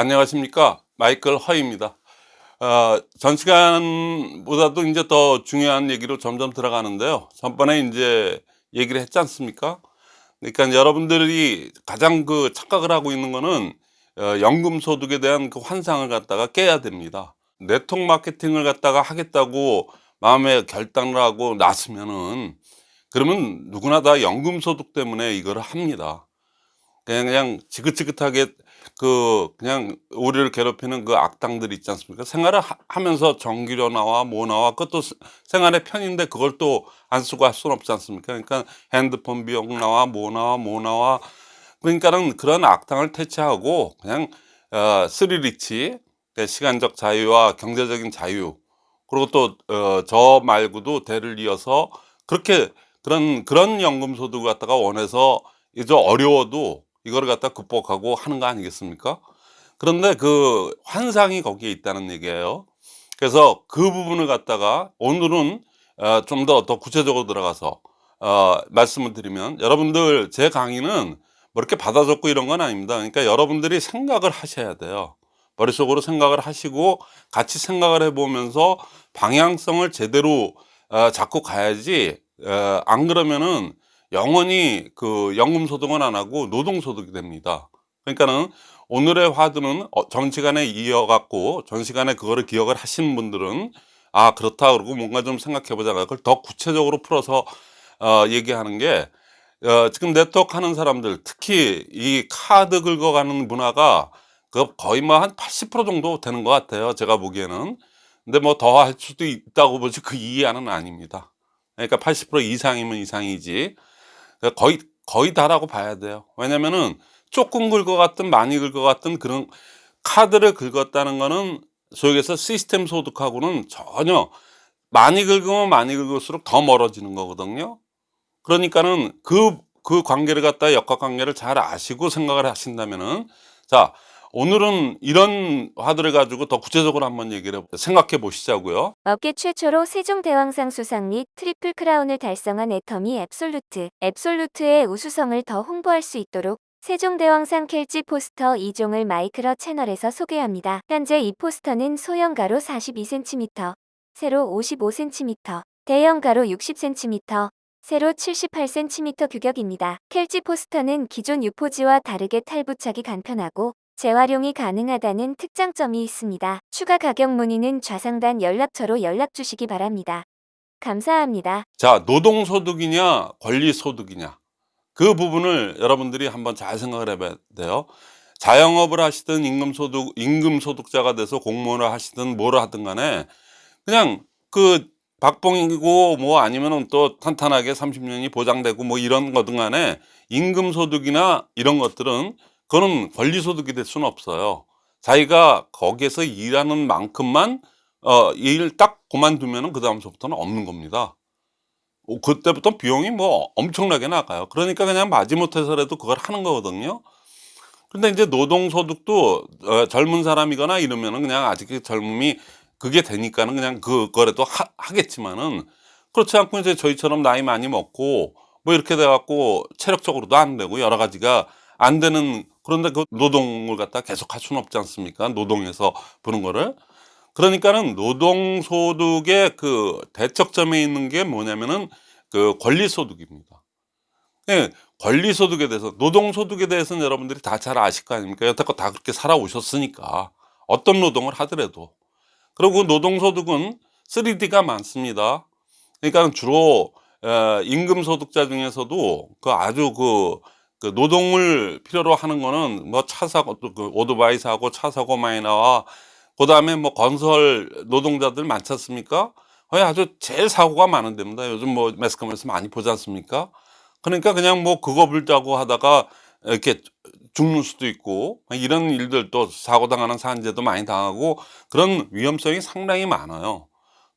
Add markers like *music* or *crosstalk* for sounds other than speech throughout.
안녕하십니까? 마이클 허입니다. 어, 전 시간보다도 이제 더 중요한 얘기로 점점 들어가는데요. 전번에 이제 얘기를 했지 않습니까? 그러니까 여러분들이 가장 그 착각을 하고 있는 거는 어, 연금 소득에 대한 그 환상을 갖다가 깨야 됩니다. 네트워크 마케팅을 갖다가 하겠다고 마음에 결단을 하고 나서면은 그러면 누구나 다 연금 소득 때문에 이거를 합니다. 그냥 그냥 지긋지긋하게 그 그냥 우리를 괴롭히는 그 악당들 있지 않습니까? 생활을 하, 면서 전기료 나와 뭐 나와 그것도 생활의 편인데 그걸 또 안 쓰고 할 수는 없지 않습니까? 그러니까 핸드폰 비용 나와 뭐 나와 뭐 나와 그러니까는 그런 악당을 퇴치하고 그냥 어, 스리리치 그러니까 시간적 자유와 경제적인 자유 그리고 또저 어, 말고도 대를 이어서 그렇게 그런 그런 연금 소득을 갖다가 원해서 이제 어려워도 이거를 갖다 극복하고 하는 거 아니겠습니까? 그런데 그 환상이 거기에 있다는 얘기예요. 그래서 그 부분을 갖다가 오늘은 어, 좀더더 구체적으로 들어가서 어, 말씀을 드리면 여러분들 제 강의는 뭐 이렇게 받아 적고 이런 건 아닙니다. 그러니까 여러분들이 생각을 하셔야 돼요. 머릿속으로 생각을 하시고 같이 생각을 해보면서 방향성을 제대로 어, 잡고 가야지 어, 안 그러면은 영원히 그 연금소득은 안 하고 노동소득이 됩니다. 그러니까는 오늘의 화두는 어, 전 시간에 이어갖고 전 시간에 그거를 기억을 하신 분들은 아 그렇다 그러고 뭔가 좀 생각해 보자. 그걸 더 구체적으로 풀어서 어, 얘기하는 게 어, 지금 네트워크 하는 사람들 특히 이 카드 긁어가는 문화가 그 거의 뭐 한 80% 정도 되는 것 같아요 제가 보기에는. 근데 뭐 더 할 수도 있다고 보지 그 이하는 아닙니다. 그러니까 80% 이상이면 이상이지 거의 거의 다라고 봐야 돼요. 왜냐면은 조금 긁어갔든 많이 긁어갔든 그런 카드를 긁었다는 거는 해서 시스템 소득하고는 전혀 많이 긁으면 많이 긁을수록 더 멀어지는 거거든요. 그러니까는 그, 그 관계를 갖다 역학 관계를 잘 아시고 생각을 하신다면은 자 오늘은 이런 화두를 가지고 더 구체적으로 한번 얘기를 생각해 보시자고요. 업계 최초로 세종대왕상 수상 및 트리플 크라운을 달성한 애터미 앱솔루트. 앱솔루트의 우수성을 더 홍보할 수 있도록 세종대왕상 켈지 포스터 2종을 마이크로 채널에서 소개합니다. 현재 이 포스터는 소형 가로 42cm, 세로 55cm, 대형 가로 60cm, 세로 78cm 규격입니다. 켈지 포스터는 기존 유포지와 다르게 탈부착이 간편하고 재활용이 가능하다는 특장점이 있습니다. 추가 가격 문의는 좌상단 연락처로 연락 주시기 바랍니다. 감사합니다. 자, 노동소득이냐 권리소득이냐 그 부분을 여러분들이 한번 잘 생각을 해봐야 돼요. 자영업을 하시든 임금소득, 임금소득자가 돼서 공무원을 하시든 뭐를 하든 간에 그냥 그 박봉이고 뭐 아니면은 또 탄탄하게 30년이 보장되고 뭐 이런 거든 간에 임금소득이나 이런 것들은 그거는 권리소득이 될 수는 없어요. 자기가 거기에서 일하는 만큼만 어, 일 딱 그만두면 그 다음서부터는 없는 겁니다. 어, 그때부터 비용이 뭐 엄청나게 나가요. 그러니까 그냥 마지못해서라도 그걸 하는 거거든요. 근데 이제 노동소득도 어, 젊은 사람이거나 이러면은 그냥 아직 젊음이 그게 되니까는 그냥 그거라도 하, 겠지만은 그렇지 않고 이제 저희처럼 나이 많이 먹고 뭐 이렇게 돼갖고 체력적으로도 안 되고 여러 가지가 안 되는 그런데 그 노동을 갖다 계속 할 수는 없지 않습니까? 노동에서 보는 거를. 그러니까는 노동소득의 그 대척점에 있는 게 뭐냐면은 그 권리소득입니다. 네, 권리소득에 대해서 노동소득에 대해서는 여러분들이 다 잘 아실 거 아닙니까? 여태껏 다 그렇게 살아오셨으니까 어떤 노동을 하더라도. 그리고 노동소득은 3D가 많습니다. 그러니까 주로 임금소득자 중에서도 그 아주 그 그 노동을 필요로 하는 거는 뭐 차 사고 그 오토바이 사고 차 사고 많이 나와 그 다음에 뭐 건설 노동자들 많지 않습니까? 거의 아주 제일 사고가 많은 데입니다. 요즘 뭐 매스컴에서 많이 보지 않습니까? 그러니까 그냥 뭐 그거 불자고 하다가 이렇게 죽는 수도 있고 이런 일들도 사고 당하는 산재도 많이 당하고 그런 위험성이 상당히 많아요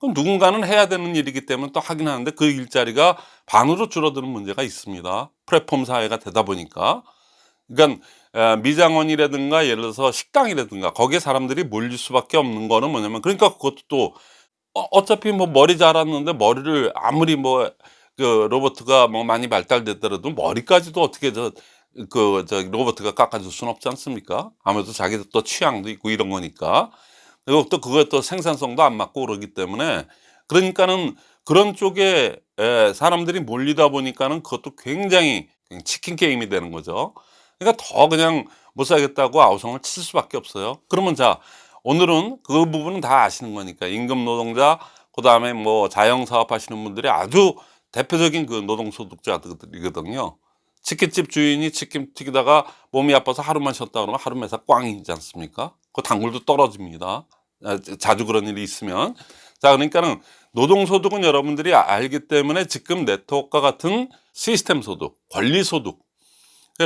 그럼 누군가는 해야 되는 일이기 때문에 또 하긴 하는데 그 일자리가 반으로 줄어드는 문제가 있습니다 플랫폼 사회가 되다 보니까 그러니까 미장원이라든가 예를 들어서 식당이라든가 거기에 사람들이 몰릴 수밖에 없는 거는 뭐냐면 그러니까 그것도 또 어, 어차피 뭐 머리 자랐는데 머리를 아무리 뭐 그 로버트가 뭐 많이 발달됐더라도 머리까지도 어떻게 저 그, 저, 로버트가 깎아줄 수는 없지 않습니까? 아무래도 자기들 또 취향도 있고 이런 거니까. 또 그거에 또 생산성도 안 맞고 그러기 때문에 그러니까는 그런 쪽에 에, 사람들이 몰리다 보니까는 그것도 굉장히 치킨 게임이 되는 거죠. 그러니까 더 그냥 못 살겠다고 아우성을 칠 수밖에 없어요. 그러면 자, 오늘은 그 부분은 다 아시는 거니까 임금 노동자, 그 다음에 뭐 자영 사업 하시는 분들이 아주 대표적인 그 노동소득자들이거든요. 치킨집 주인이 치킨 튀기다가 몸이 아파서 하루만 쉬었다 그러면 하루 매사 꽝이지 않습니까? 그 단골도 떨어집니다. 아, 자주 그런 일이 있으면. 자, 그러니까는 노동소득은 여러분들이 알기 때문에 지금 네트워크와 같은 시스템 소득, 권리 소득,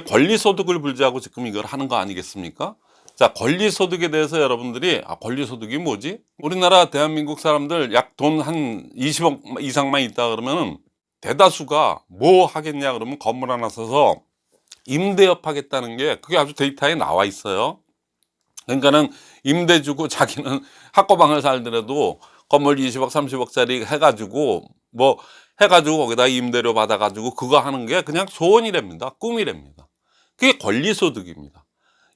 권리 소득을 불지하고 지금 이걸 하는 거 아니겠습니까? 자, 권리 소득에 대해서 여러분들이 아, 권리 소득이 뭐지? 우리나라 대한민국 사람들 약 돈 한 20억 이상만 있다 그러면은 대다수가 뭐 하겠냐 그러면 건물 하나 사서 임대업 하겠다는 게 그게 아주 데이터에 나와 있어요. 그러니까는 임대 주고 *laughs* 자기는 학고방을 살더라도 건물 20억 30억짜리 해가지고 뭐 해가지고 거기다 임대료 받아가지고 그거 하는 게 그냥 소원이랍니다. 꿈이랍니다. 그게 권리소득입니다.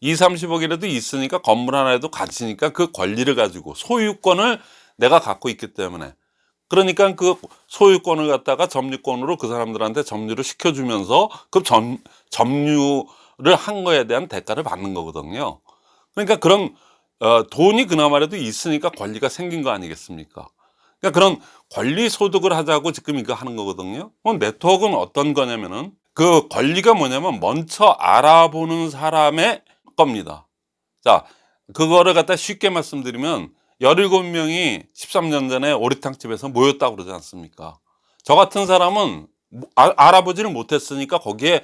2, 30억이라도 있으니까 건물 하나에도 갇히니까 그 권리를 가지고 소유권을 내가 갖고 있기 때문에 그러니까 그 소유권을 갖다가 점유권으로 그 사람들한테 점유를 시켜주면서 그 점, 점유를 한 거에 대한 대가를 받는 거거든요. 그러니까 그런 어, 돈이 그나마라도 있으니까 권리가 생긴 거 아니겠습니까? 그러니까 그런 권리 소득을 하자고 지금 이거 하는 거거든요. 그럼 네트워크는 어떤 거냐면은 그 권리가 뭐냐면 먼저 알아보는 사람의 겁니다. 자, 그거를 갖다 쉽게 말씀드리면 17명이 13년 전에 오리탕집에서 모였다고 그러지 않습니까? 저 같은 사람은 뭐 아- 알아보지를 못했으니까 거기에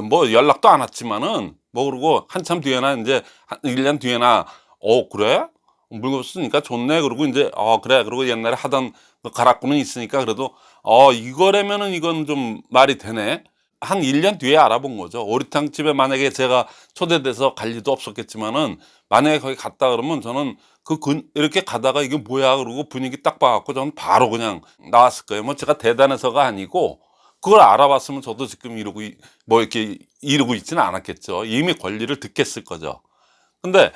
뭐 연락도 안 왔지만은 뭐 그러고 한참 뒤에나 이제 한 1년 뒤에나 어 그래? 물건 쓰니까 좋네. 그러고 이제 어 그래. 그러고 옛날에 하던 그 가락구는 있으니까 그래도 어 이거라면은 이건 좀 말이 되네. 한 1년 뒤에 알아본 거죠. 오리탕 집에 만약에 제가 초대돼서 갈 리도 없었겠지만은 만약에 거기 갔다 그러면 저는 그 근, 이렇게 가다가 이게 뭐야? 그러고 분위기 딱 봐갖고 저는 바로 그냥 나왔을 거예요. 뭐 제가 대단해서가 아니고 그걸 알아봤으면 저도 지금 이러고 이- 뭐 이렇게 이러고 있지는 않았겠죠 이미 권리를 듣겠을 거죠 근데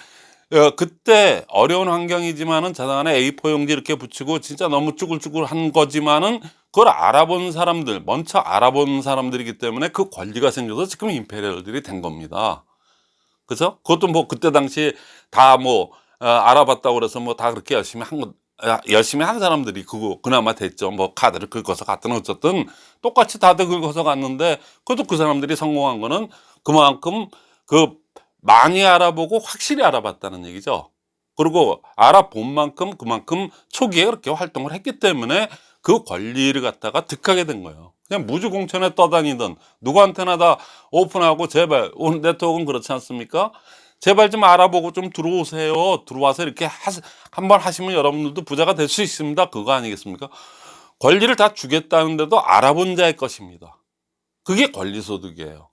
어, 그때 어려운 환경이지만은 자단에 A4 용지 이렇게 붙이고 진짜 너무 쭈글쭈글한 거지만은 그걸 알아본 사람들, 먼저 알아본 사람들이기 때문에 그 권리가 생겨서 지금 임페리얼들이 된 겁니다. 그죠? 그것도 뭐 그때 당시 다 뭐 알아봤다고 그래서 뭐 다 그렇게 열심히 한 거, 아, 열심히 한 사람들이 그거 그나마 됐죠. 뭐 카드를 긁어서 갔든 어쨌든 똑같이 다들 긁어서 갔는데 그것도 그 사람들이 성공한 거는 그만큼 그 많이 알아보고 확실히 알아봤다는 얘기죠. 그리고 알아본 만큼 그만큼 초기에 그렇게 활동을 했기 때문에 그 권리를 갖다가 득하게 된 거예요. 그냥 무주공천에 떠다니던 누구한테나 다 오픈하고 제발 오늘 네트워크는 그렇지 않습니까? 제발 좀 알아보고 좀 들어오세요. 들어와서 이렇게 하, 한번 하시면 여러분들도 부자가 될 수 있습니다. 그거 아니겠습니까? 권리를 다 주겠다는데도 알아본 자의 것입니다. 그게 권리소득이에요.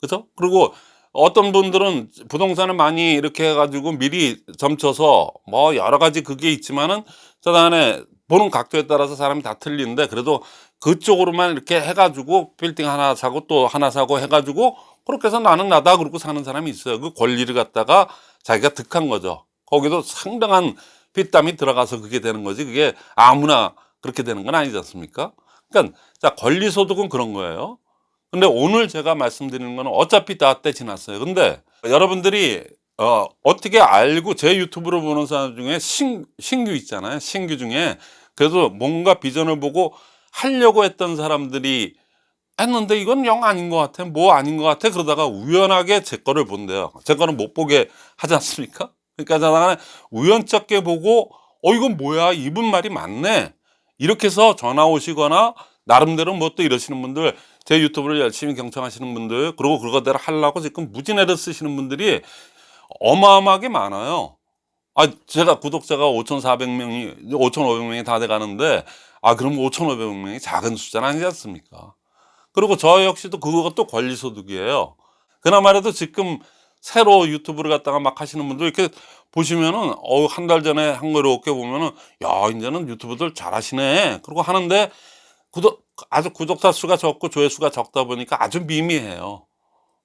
그죠? 그리고 어떤 분들은 부동산을 많이 이렇게 해가지고 미리 점쳐서 뭐 여러 가지 그게 있지만은 저단에 보는 각도에 따라서 사람이 다 틀리는데 그래도 그쪽으로만 이렇게 해가지고 빌딩 하나 사고 또 하나 사고 해가지고 그렇게 해서 나는 나다 그러고 사는 사람이 있어요. 그 권리를 갖다가 자기가 득한 거죠. 거기도 상당한 핏땀이 들어가서 그게 되는 거지. 그게 아무나 그렇게 되는 건 아니지 않습니까? 그러니까 자 권리 소득은 그런 거예요. 근데 오늘 제가 말씀드리는 거는 어차피 다 때 지났어요. 근데 여러분들이 어, 어떻게 알고 제 유튜브를 보는 사람 중에 신, 신규 있잖아요. 신규 중에 그래도 뭔가 비전을 보고 하려고 했던 사람들이 했는데 이건 영 아닌 것 같아. 뭐 아닌 것 같아. 그러다가 우연하게 제 거를 본대요. 제 거는 못 보게 하지 않습니까? 그러니까 저는 우연찮게 보고 어 이건 뭐야 이분 말이 맞네. 이렇게 해서 전화 오시거나 나름대로 뭐 또 이러시는 분들 제 유튜브를 열심히 경청하시는 분들 그리고 그거대로 하려고 지금 무진애를 쓰시는 분들이 어마어마하게 많아요. 아, 제가 구독자가 5,400명이, 5,500명이 다 돼 가는데, 아, 그럼 5,500명이 작은 숫자는 아니지 않습니까? 그리고 저 역시도 그것도 권리소득이에요. 그나마라도 지금 새로 유튜브를 갖다가 막 하시는 분들 이렇게 보시면은, 어, 한달 전에 한 거 이렇게 보면은, 야, 이제는 유튜브들 잘하시네. 그러고 하는데, 구독, 아주 구독자 수가 적고 조회수가 적다 보니까 아주 미미해요.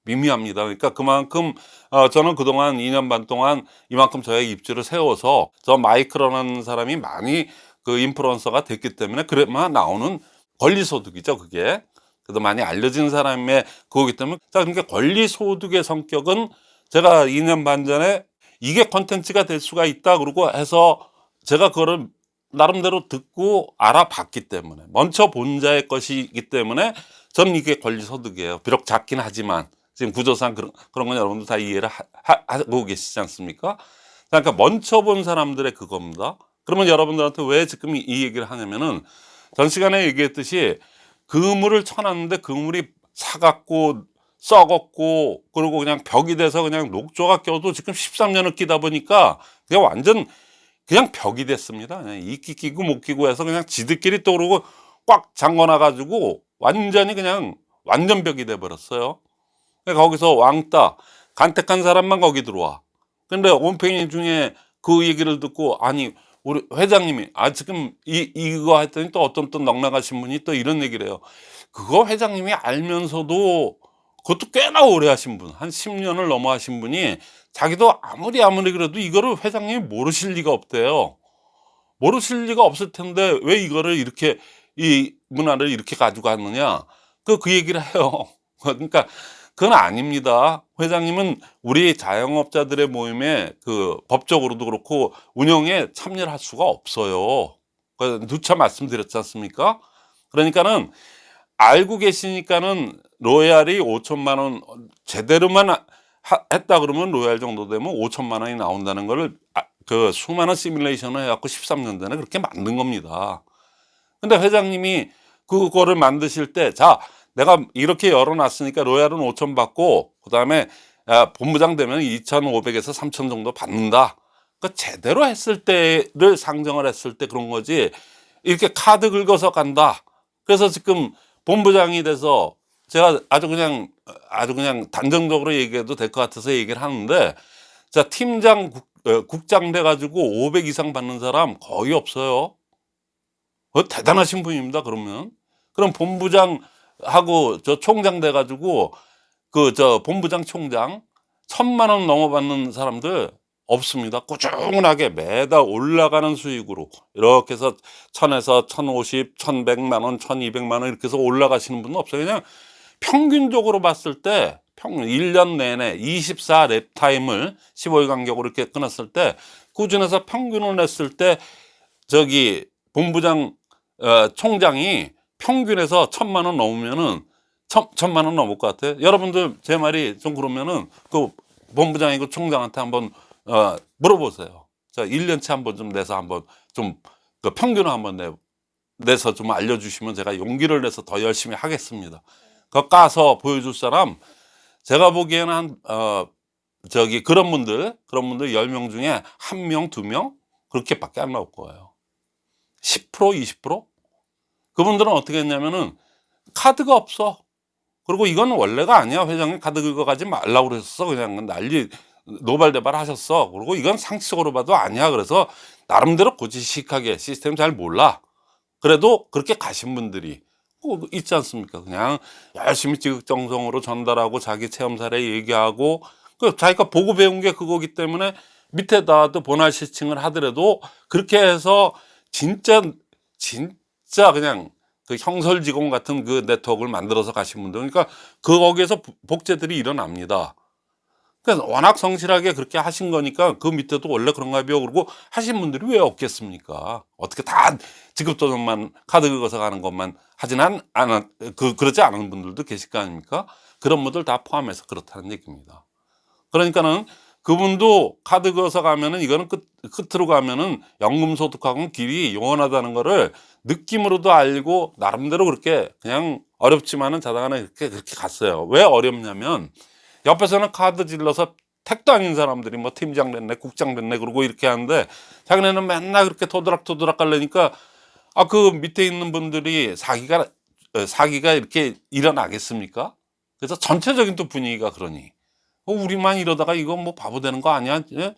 미미합니다. 그러니까 그만큼 어, 저는 그동안 2년 반 동안 이만큼 저의 입지를 세워서 저 마이크로라는 사람이 많이 그 인플루언서가 됐기 때문에 그래만 나오는 권리소득이죠 그게. 그래도 많이 알려진 사람의 그거기 때문에. 자 그러니까 권리소득의 성격은 제가 2년 반 전에 이게 컨텐츠가 될 수가 있다 그러고 해서 제가 그거를 나름대로 듣고 알아봤기 때문에 먼저 본자의 것이기 때문에 저는 이게 권리소득이에요. 비록 작긴 하지만 지금 구조상 그런, 그런 건 여러분들 다 이해를 하, 하, 하 고 계시지 않습니까 그러니까 먼저 본 사람들의 그겁니다 그러면 여러분들한테 왜 지금 이, 이 얘기를 하냐면은 전 시간에 얘기했듯이 그물을 쳐놨는데 그물이 사갔고 썩었고 그리고 그냥 벽이 돼서 그냥 녹조가 껴도 지금 13년을 끼다 보니까 그냥 완전 그냥 벽이 됐습니다. 그냥 이끼 끼고 못 끼고 해서 그냥 지들끼리 또 그러고 꽉 잠궈놔 가지고 완전히 그냥 완전 벽이 돼 버렸어요. 그러니까 거기서 왕따 간택한 사람만 거기 들어와. 근데 온팽이 중에 그 얘기를 듣고 아니 우리 회장님이 아 지금 이 이거 했더니 또 어떤 또 넉나가신 분이 또 이런 얘기를 해요. 그거 회장님이 알면서도 그것도 꽤나 오래 하신 분, 한 10년을 넘어 하신 분이 자기도 아무리 아무리 그래도 이거를 회장님이 모르실 리가 없대요. 모르실 리가 없을 텐데 왜 이거를 이렇게 이 문화를 이렇게 가지고 왔느냐? 그, 그 얘기를 해요. *laughs* 그러니까 그건 아닙니다. 회장님은 우리 자영업자들의 모임에 그 법적으로도 그렇고 운영에 참여를 할 수가 없어요. 그 누차 말씀드렸지 않습니까? 그러니까는 알고 계시니까는 로얄이 5천만 원 제대로만 하- 했다 그러면 로얄 정도 되면 5천만 원이 나온다는 거를 아, 그 수많은 시뮬레이션을 해갖고 13년 전에 그렇게 만든 겁니다. 근데 회장님이 그거를 만드실 때, 자, 내가 이렇게 열어놨으니까 로얄은 5천 받고, 그 다음에 본부장 되면 2,500에서 3천 정도 받는다. 그 제대로 했을 때를 상정을 했을 때 그런 거지. 이렇게 카드 긁어서 간다. 그래서 지금 본부장이 돼서 제가 아주 그냥 아주 그냥 단정적으로 얘기해도 될 것 같아서 얘기를 하는데 자 팀장 국, 어, 국장 돼 가지고 500 이상 받는 사람 거의 없어요. 어, 대단하신 분입니다. 그러면 그럼 본부장 하고 저 총장 돼 가지고 그 저 본부장 총장 천만 원 넘어 받는 사람들 없습니다. 꾸준하게 매달 올라가는 수익으로 이렇게 해서 천에서 천오십, 천백만 원, 천이백만 원 이렇게 해서 올라가시는 분은 없어요. 그냥 평균적으로 봤을 때 평균 1년 내내 24 랩 타임을 15일 간격으로 이렇게 끊었을 때 꾸준해서 평균을 냈을 때 저기 본부장 어, 총장이 평균에서 천만 원 넘으면은 천, 천만 원 넘을 것 같아요. 여러분들 제 말이 좀 그러면은 그 본부장이고 총장한테 한번 어, 물어보세요. 자, 1년치 한번 좀 내서 한번 좀 그 평균을 한번 내, 내서 좀 알려주시면 제가 용기를 내서 더 열심히 하겠습니다. 그거 까서 보여줄 사람 제가 보기에는 한, 어, 저기 그런 분들, 그런 분들 10명 중에 한 명, 두명 그렇게밖에 안 나올 거예요. 10%, 20%? 그분들은 어떻게 했냐면은 카드가 없어. 그리고 이건 원래가 아니야. 회장님 카드 긁어가지 말라고 그랬어. 그냥 난리 노발대발 하셨어. 그리고 이건 상식적으로 봐도 아니야. 그래서 나름대로 고지식하게 시스템 잘 몰라. 그래도 그렇게 가신 분들이 꼭 있지 않습니까? 그냥 열심히 지극정성으로 전달하고 자기 체험 사례 얘기하고 그 자기가 보고 배운 게 그거기 때문에 밑에다 또 본화 시칭을 하더라도 그렇게 해서 진짜 진 짜 그냥 그 형설지공 같은 그 네트워크를 만들어서 가신 분들 그러니까 그 거기에서 부- 복제들이 일어납니다. 그러니까 워낙 성실하게 그렇게 하신 거니까 그 밑에도 원래 그런가 봐요. 그러고 하신 분들이 왜 없겠습니까? 어떻게 다 지급도전만 카드 긁어서 가는 것만 하진 않, 않, 그, 그렇지 않은 분들도 계실 거 아닙니까? 그런 분들 다 포함해서 그렇다는 얘기입니다. 그러니까는 그분도 카드 긁어서 가면은 이거는 끝, 끝으로 가면은 연금소득하고는 길이 영원하다는 거를 느낌으로도 알고 나름대로 그렇게 그냥 어렵지만은 자당하게 그렇게, 그렇게 갔어요. 왜 어렵냐면 옆에서는 카드 질러서 택도 아닌 사람들이 뭐 팀장 됐네, 국장 됐네, 그러고 이렇게 하는데 자기네는 맨날 그렇게 토드락토드락 갈래니까 아, 그 밑에 있는 분들이 사기가, 어, 사기가 이렇게 일어나겠습니까? 그래서 전체적인 또 분위기가 그러니. 어, 우리만 이러다가 이거 뭐 바보 되는 거 아니야? 예?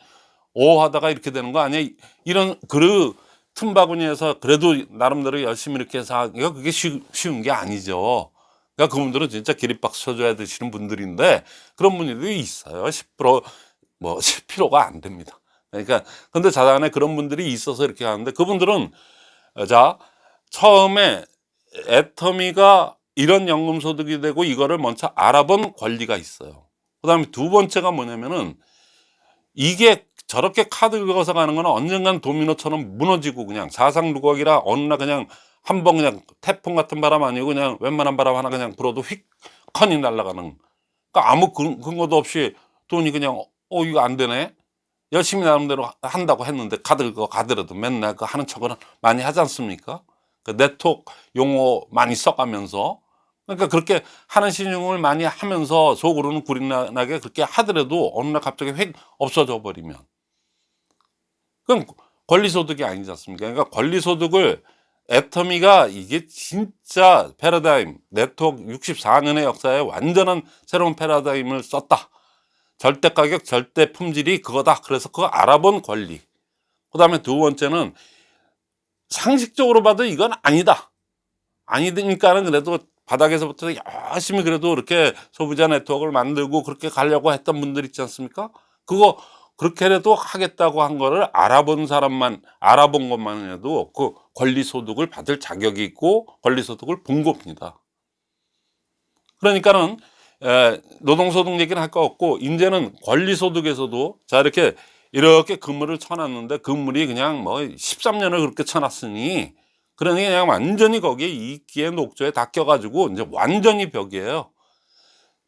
오 하다가 이렇게 되는 거 아니야? 이런, 그 틈바구니에서 그래도 나름대로 열심히 이렇게 해서 하기가 그게 쉬, 쉬운 게 아니죠. 그러니까 그분들은 진짜 기립박수 쳐줘야 되시는 분들인데 그런 분들이 있어요. 10%뭐 10%가 *laughs* 안 됩니다. 그러니까 근데 자단에 그런 분들이 있어서 이렇게 하는데 그분들은 어, 자 처음에 애터미가 이런 연금 소득이 되고 이거를 먼저 알아본 권리가 있어요. 그 다음에 두 번째가 뭐냐면은 이게 저렇게 카드 긁어서 가는 거는 언젠간 도미노처럼 무너지고 그냥 사상 누각이라 어느 날 그냥 한 번 그냥 태풍 같은 바람 아니고 그냥 웬만한 바람 하나 그냥 불어도 휙 컨이 날아가는. 그러니까 아무 근- 근거도 없이 돈이 그냥 어 이거 안 되네. 열심히 나름대로 한다고 했는데 카드 긁어 가더라도 맨날 그 하는 척을 많이 하지 않습니까? 그 네트워크 용어 많이 써가면서 그러니까 그렇게 하는 신용을 많이 하면서 속으로는 구린나게 그렇게 하더라도 어느 날 갑자기 휙 없어져 버리면 그럼 권리소득이 아니지 않습니까? 그러니까 권리소득을 애터미가 이게 진짜 패러다임 네트워크 64년의 역사에 완전한 새로운 패러다임을 썼다. 절대 가격, 절대 품질이 그거다. 그래서 그거 알아본 권리. 그 다음에 두 번째는 상식적으로 봐도 이건 아니다. 아니니까는 그래도 바닥에서부터 열심히 그래도 이렇게 소비자 네트워크를 만들고 그렇게 가려고 했던 분들 있지 않습니까? 그거 그렇게라도 하겠다고 한 거를 알아본 사람만 알아본 것만 해도 그 권리소득을 받을 자격이 있고 권리소득을 본 겁니다. 그러니까는 에, 노동소득 얘기는 할 거 없고 이제는 권리소득에서도 자 이렇게 이렇게 그물을 쳐놨는데 그물이 그냥 뭐 13년을 그렇게 쳐놨으니 그러니 그냥 완전히 거기에 이끼의 녹조에 닦여가지고 이제 완전히 벽이에요.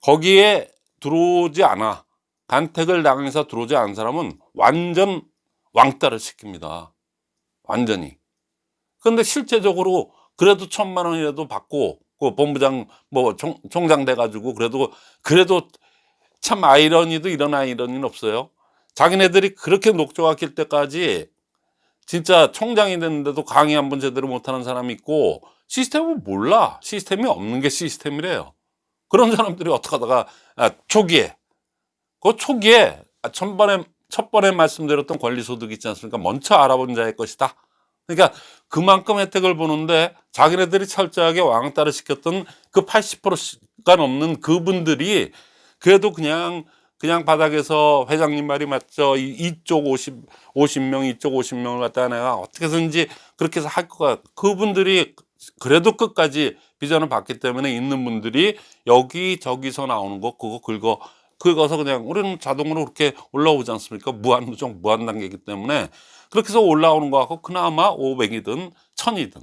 거기에 들어오지 않아. 간택을 당해서 들어오지 않은 사람은 완전 왕따를 시킵니다. 완전히. 근데 실제적으로 그래도 천만 원이라도 받고 그 본부장 뭐 총, 총장 돼가지고 그래도 그래도 참 아이러니도 이런 아이러니는 없어요. 자기네들이 그렇게 녹조가 낄 때까지 진짜 총장이 됐는데도 강의 한 번 제대로 못하는 사람이 있고 시스템을 몰라. 시스템이 없는 게 시스템이래요. 그런 사람들이 어떻게 하다가 아, 초기에 그 초기에 아, 천번에 첫 번에 말씀드렸던 권리소득 있지 않습니까? 먼저 알아본 자의 것이다. 그러니까 그만큼 혜택을 보는데 자기네들이 철저하게 왕따를 시켰던 그 80%가 넘는 그분들이 그래도 그냥 그냥 바닥에서 회장님 말이 맞죠. 이- 이쪽 50, 50명, 이쪽 50명을 갖다가 내가 어떻게 해서든지 그렇게 해서 할 거가 그분들이 그래도 끝까지 비전을 받기 때문에 있는 분들이 여기저기서 나오는 거 그거 긁어 긁어서 그냥 우리는 자동으로 그렇게 올라오지 않습니까? 무한 누정, 무한 단계이기 때문에 그렇게 해서 올라오는 거 같고 그나마 500이든 1000이든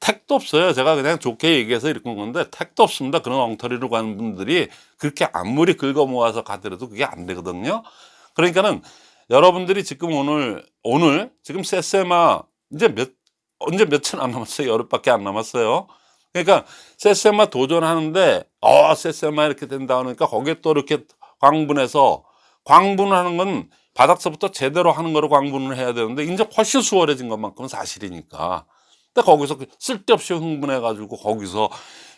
택도 없어요. 제가 그냥 좋게 얘기해서 한 건데 택도 없습니다. 그런 엉터리로 가는 분들이 그렇게 아무리 긁어 모아서 가더라도 그게 안 되거든요. 그러니까는 여러분들이 지금 오늘 오늘 지금 세세마 이제 몇 언제 며칠 안 남았어요. 열흘밖에 안 남았어요. 그러니까 세세마 도전하는데 어 세세마 이렇게 된다 그러니까 거기에 또 이렇게 광분해서 광분하는 건 바닥서부터 제대로 하는 거로 광분을 해야 되는데 이제 훨씬 수월해진 것만큼은 사실이니까. 근데 거기서 그 쓸데없이 흥분해 가지고 거기서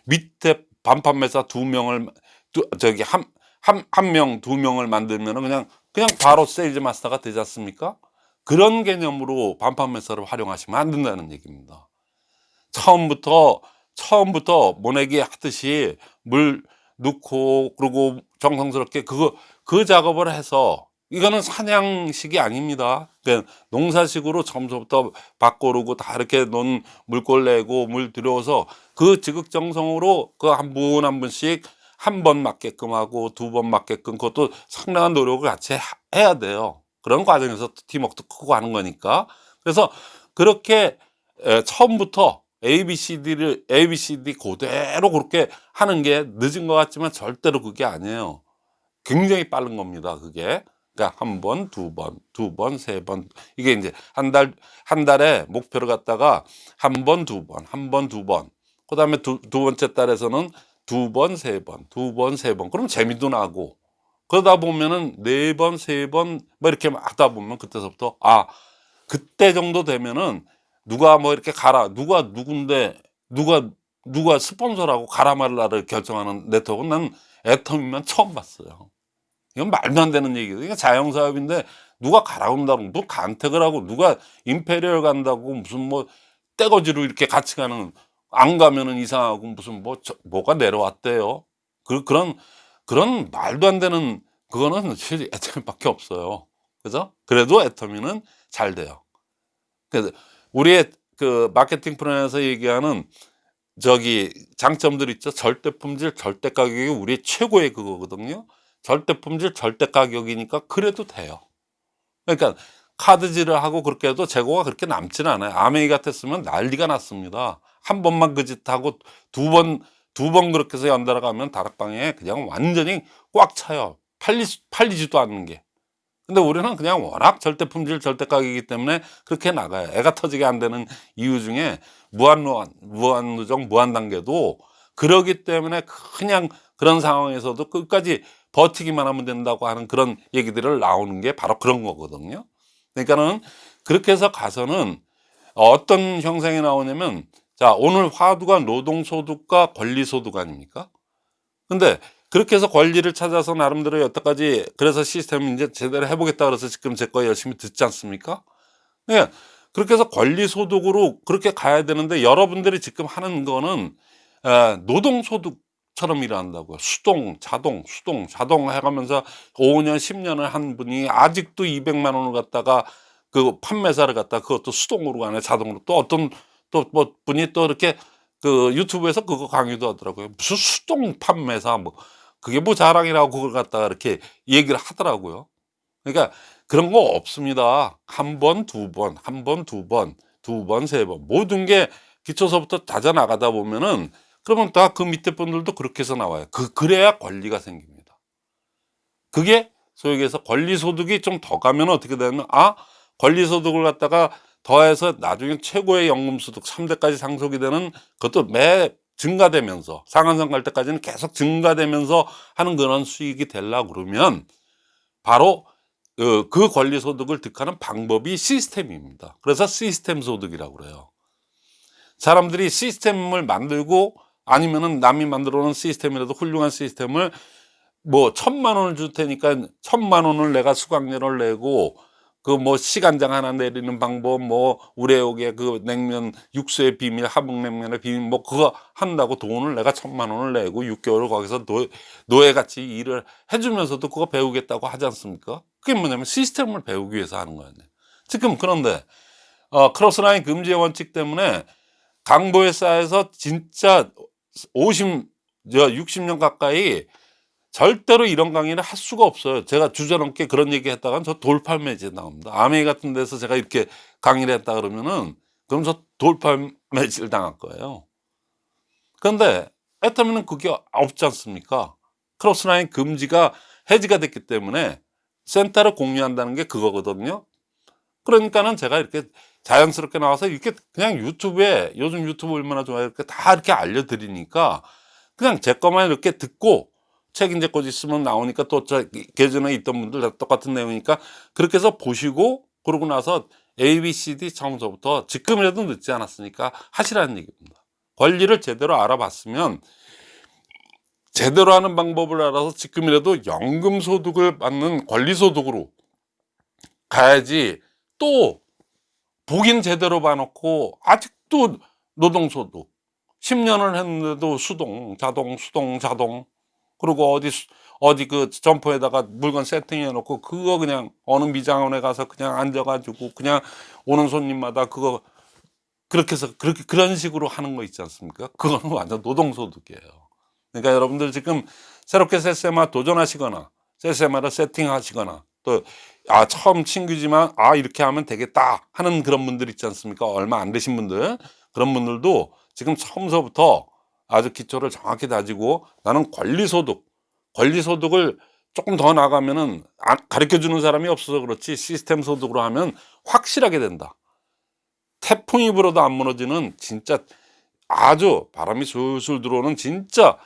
밑에 반판매사 두 명을 두, 저기 한 한 한 명 두 명을 만들면 은 그냥 그냥 바로 세일즈 마스터가 되지 않습니까? 그런 개념으로 반판매사를 활용하시면 안 된다는 얘기입니다. 처음부터 처음부터 모내기 하듯이 물 넣고 그리고 정성스럽게 그거 그 작업을 해서 이거는 사냥식이 아닙니다. 그러니까 농사식으로 처음부터 밭 고르고 다 이렇게 논 물골 내고 물 들여서 그 지극정성으로 그 한분한 분씩 한 번 맞게끔 하고 두 번 맞게끔 그것도 상당한 노력을 같이 하- 해야 돼요. 그런 과정에서 팀워크도 크고 하는 거니까. 그래서 그렇게 에, 처음부터 ABCD를 ABCD 그대로 그렇게 하는 게 늦은 것 같지만 절대로 그게 아니에요. 굉장히 빠른 겁니다. 그게. 그러니까 한 번, 두 번, 두 번, 세 번. 이게 이제 한 달, 한 달에 목표를 갖다가 한 번, 두 번, 한 번, 두 번. 그 다음에 두, 두 번째 달에서는 두 번, 세 번, 두 번, 세 번. 그럼 재미도 나고. 그러다 보면은 네 번, 세 번, 뭐 이렇게 하다 보면 그때서부터 아, 그때 정도 되면은 누가 뭐 이렇게 가라, 누가 누군데, 누가, 누가 스폰서라고 가라 말라를 결정하는 네트워크는 난 애터미면 처음 봤어요. 이건 말도 안 되는 얘기예요. 이게 자영사업인데 누가 가라 온다고 뭐 간택을 하고 누가 임페리얼 간다고 무슨 뭐 떼거지로 이렇게 같이 가는 안 가면은 이상하고 무슨 뭐 저- 뭐가 내려왔대요. 그 그런 그런 말도 안 되는 그거는 사실 애터미밖에 없어요. 그죠? 그래도 애터미는 잘 돼요. 그래서 우리의 그 마케팅 프로에서 얘기하는 저기 장점들 있죠. 절대 품질, 절대 가격이 우리 최고의 그거거든요. 절대 품질, 절대 가격이니까 그래도 돼요. 그러니까 카드질을 하고 그렇게 해도 재고가 그렇게 남지는 않아요. 아메이 같았으면 난리가 났습니다. 한 번만 그 짓 하고 두 번, 두 번 그렇게 해서 연달아 가면 다락방에 그냥 완전히 꽉 차요. 팔리, 팔리지도 않는 게. 근데 우리는 그냥 워낙 절대 품질, 절대 가격이기 때문에 그렇게 나가요. 애가 터지게 안 되는 이유 중에 무한노, 무한누정, 무한단계도 그러기 때문에 그냥 그런 상황에서도 끝까지 버티기만 하면 된다고 하는 그런 얘기들을 나오는 게 바로 그런 거거든요. 그러니까는 그렇게 해서 가서는 어떤 형상이 나오냐면 자, 오늘 화두가 노동소득과 권리소득 아닙니까? 근데 그렇게 해서 권리를 찾아서 나름대로 여태까지 그래서 시스템을 이제 제대로 해보겠다 그래서 지금 제 거 열심히 듣지 않습니까? 네. 그렇게 해서 권리소득으로 그렇게 가야 되는데 여러분들이 지금 하는 거는 에, 노동소득 처럼 일한다고요. 수동, 자동, 수동, 자동 해가면서 5년, 10년을 한 분이 아직도 200만 원을 갖다가 그 판매사를 갖다 그것도 수동으로 가네 자동으로 또 어떤 또 뭐 분이 또 이렇게 그 유튜브에서 그거 강의도 하더라고요. 무슨 수동 판매사 뭐 그게 뭐 자랑이라고 그걸 갖다가 이렇게 얘기를 하더라고요. 그러니까 그런 거 없습니다. 한 번, 두 번, 한 번, 두 번, 두 번, 세 번. 모든 게 기초서부터 다져 나가다 보면은 그러면 다 그 밑에 분들도 그렇게 해서 나와요. 그, 그래야 권리가 생깁니다. 그게 소위 얘기해서 권리소득이 좀 더 가면 어떻게 되냐면, 아, 권리소득을 갖다가 더해서 나중에 최고의 연금소득 3대까지 상속이 되는 그것도 매 증가되면서 상한선 갈 때까지는 계속 증가되면서 하는 그런 수익이 되려고 그러면 바로 그, 그 권리소득을 득하는 방법이 시스템입니다. 그래서 시스템 소득이라고 그래요. 사람들이 시스템을 만들고 아니면은 남이 만들어 놓은 시스템이라도 훌륭한 시스템을 뭐 천만 원을 줄 테니까 천만 원을 내가 수강료를 내고 그 뭐 씨간장 하나 내리는 방법 뭐 우레옥의 그 냉면 육수의 비밀 함흥냉면의 비밀 뭐 그거 한다고 돈을 내가 천만 원을 내고 6개월을 거기서 노, 노예같이 일을 해주면서도 그거 배우겠다고 하지 않습니까? 그게 뭐냐면 시스템을 배우기 위해서 하는 거예요. 지금 그런데 어, 크로스라인 금지의 원칙 때문에 강보회사에서 진짜 50, 저 60년 가까이 절대로 이런 강의를 할 수가 없어요. 제가 주저넘게 그런 얘기 했다간 저 돌팔매질 나옵니다. 아메이 같은 데서 제가 이렇게 강의를 했다 그러면은 그럼 저 돌팔매질 당할 거예요. 그런데 애터미는 그게 없지 않습니까? 크로스라인 금지가 해지가 됐기 때문에 센터를 공유한다는 게 그거거든요. 그러니까는 제가 이렇게 자연스럽게 나와서 이렇게 그냥 유튜브에 요즘 유튜브 얼마나 좋아요. 이렇게 다 이렇게 알려드리니까 그냥 제 것만 이렇게 듣고 책 이제 곧 있으면 나오니까 또저 계전에 있던 분들 다 똑같은 내용이니까 그렇게 해서 보시고 그러고 나서 A, B, C, D 처음서부터 지금이라도 늦지 않았으니까 하시라는 얘기입니다. 권리를 제대로 알아봤으면 제대로 하는 방법을 알아서 지금이라도 연금소득을 받는 권리소득으로 가야지 또 보긴 제대로 봐놓고 아직도 노동소득 10년을 했는데도 수동, 자동, 수동, 자동 그리고 어디 수- 어디 그 점퍼에다가 물건 세팅해 놓고 그거 그냥 어느 미장원에 가서 그냥 앉아가지고 그냥 오는 손님마다 그거 그렇게 해서 그렇게 그런 식으로 하는 거 있지 않습니까? 그거는 *laughs* 완전 노동소득이에요. 그러니까 여러분들 지금 새롭게 세세마 도전하시거나 세세마를 세팅하시거나 또 아 처음 친구지만 아 이렇게 하면 되겠다 하는 그런 분들 있지 않습니까? 얼마 안 되신 분들 그런 분들도 지금 처음서부터 아주 기초를 정확히 다지고 나는 권리소득 권리소득을 조금 더 나가면은 가르쳐 주는 사람이 없어서 그렇지 시스템 소득으로 하면 확실하게 된다. 태풍이 불어도 안 무너지는 진짜 아주 바람이 술술 들어오는 진짜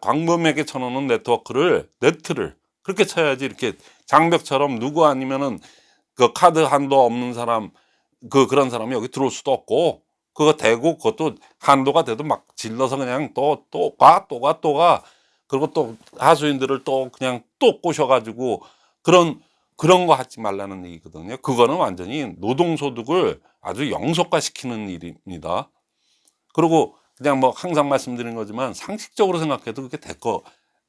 광범위하게 쳐놓는 네트워크를 네트를 그렇게 쳐야지 이렇게 장벽처럼 누구 아니면은 그 카드 한도 없는 사람 그 그런 사람이 여기 들어올 수도 없고 그거 대고 그것도 한도가 돼도 막 질러서 그냥 또 또 가 또 가 또가 그리고 또 하수인들을 또 그냥 또 꼬셔가지고 그런 그런 거 하지 말라는 얘기거든요. 그거는 완전히 노동소득을 아주 영속화시키는 일입니다. 그리고 그냥 뭐 항상 말씀드리는 거지만 상식적으로 생각해도 그게 될거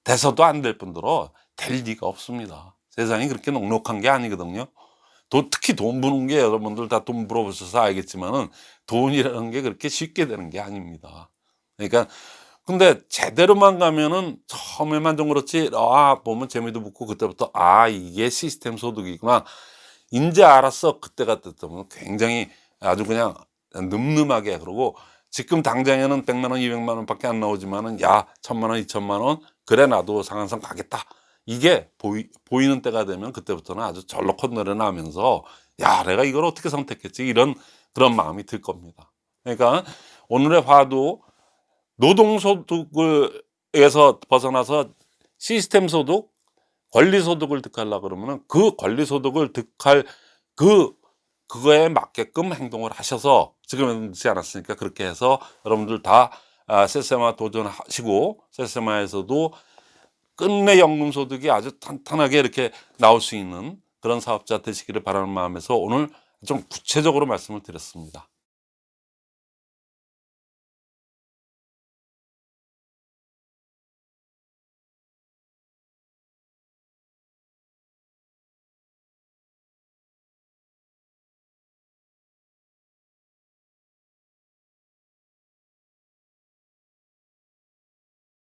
돼서도 안 될 뿐더러 될 리가 없습니다. 세상이 그렇게 녹록한 게 아니거든요. 돈, 특히 돈 버는 게 여러분들 다돈 물어보셔서 알겠지만은 돈이라는 게 그렇게 쉽게 되는 게 아닙니다. 그러니까 근데 제대로만 가면은 처음에만 좀 그렇지 아 보면 재미도 붙고 그때부터 아 이게 시스템 소득이구나 이제 알았어 그때가 됐다면 굉장히 아주 그냥 늠름하게 그러고 지금 당장에는 100만 원 200만 원 밖에 안 나오지만은 야 천만 원 2천만 원 그래 나도 상한선 가겠다 이게 보이, 보이는 때가 되면 그때부터는 아주 절로 콧노래 나면서 야 내가 이걸 어떻게 선택했지? 이런 그런 마음이 들 겁니다. 그러니까 오늘의 화도 노동소득에서 벗어나서 시스템 소득, 권리 소득을 득하려고 그러면은 그 권리 소득을 득할 그 그거에 맞게끔 행동을 하셔서 지금 하지 않았으니까 그렇게 해서 여러분들 다 아, 세세마 도전하시고 세세마에서도 끝내 연금 소득이 아주 탄탄하게 이렇게 나올 수 있는 그런 사업자 되시기를 바라는 마음에서 오늘 좀 구체적으로 말씀을 드렸습니다.